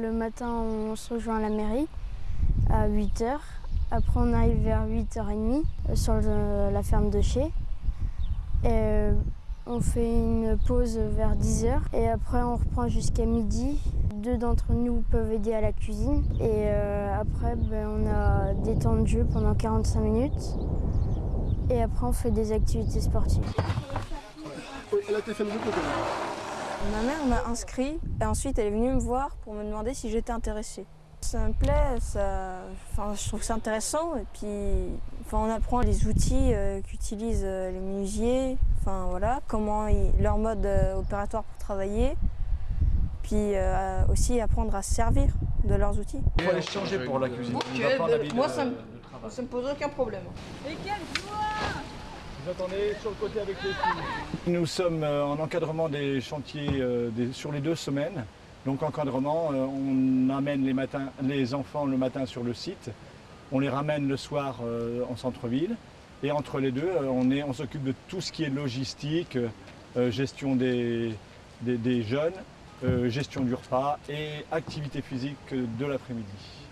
Le matin, on se rejoint à la mairie à 8h. Après, on arrive vers 8h30 euh, sur la ferme de Chez. Euh, on fait une pause vers 10h et après, on reprend jusqu'à midi. Deux d'entre nous peuvent aider à la cuisine. Et euh, après, ben, on a des temps de jeu pendant 45 minutes. Et après, on fait des activités sportives. Ma mère m'a inscrit et ensuite elle est venue me voir pour me demander si j'étais intéressée. Ça me plaît, ça, enfin, je trouve que c'est intéressant et puis enfin, on apprend les outils euh, qu'utilisent euh, les menuisiers, enfin, voilà, comment ils- leur mode euh, opératoire pour travailler, puis euh, aussi apprendre à se servir de leurs outils. Il faut aller changer pour la cuisine. Va de- moi, ça me-. Ça me pose aucun problème. Nous sommes euh, en encadrement des chantiers euh, sur les deux semaines. Donc encadrement, euh, on amène les, matins, les enfants le matin sur le site, on les ramène le soir en centre-ville. Et entre les deux, on on s'occupe de tout ce qui est logistique, gestion des, des- des jeunes, gestion du repas et activité physique de l'après-midi.